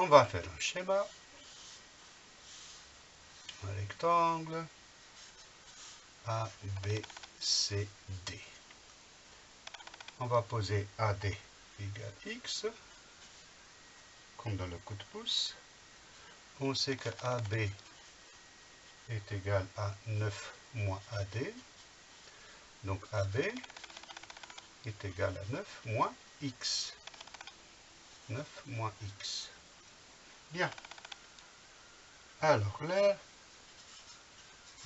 On va faire un schéma. Un rectangle. A, B, C, D. On va poser AD égale X, comme dans le coup de pouce. On sait que AB est égal à 9 moins AD. Donc AB est égal à 9 moins X. 9 moins X. Bien. Alors l'air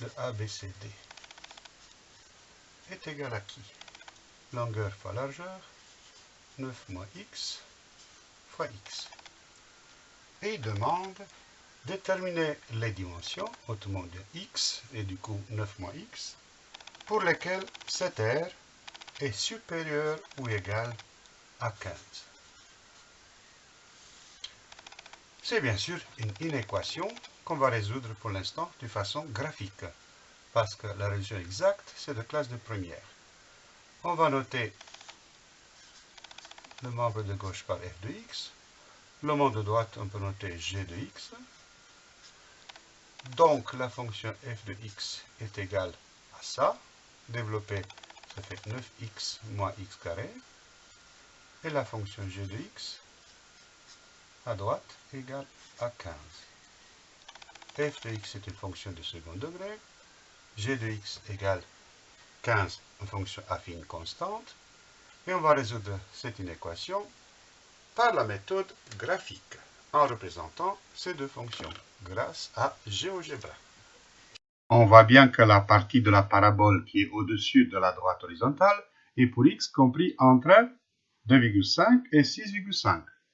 de ABCD est égal à qui? Longueur fois largeur, 9 moins x fois x. Et il demande déterminer les dimensions, autrement dit x, et du coup 9 moins x, pour lesquelles cet R est supérieur ou égal à 15. C'est bien sûr une inéquation qu'on va résoudre pour l'instant de façon graphique, parce que la résolution exacte, c'est de classe de première. On va noter le membre de gauche par f de x. Le membre de droite, on peut noter g de x. Donc, la fonction f de x est égale à ça. Développé, ça fait 9x moins x carré. Et la fonction g de x, à droite, égale à 15. f de x est une fonction de second degré. g de x égale 15, une fonction affine constante. Et on va résoudre cette inéquation par la méthode graphique, en représentant ces deux fonctions, grâce à GeoGebra. On voit bien que la partie de la parabole qui est au-dessus de la droite horizontale est pour x compris entre 2,5 et 6,5.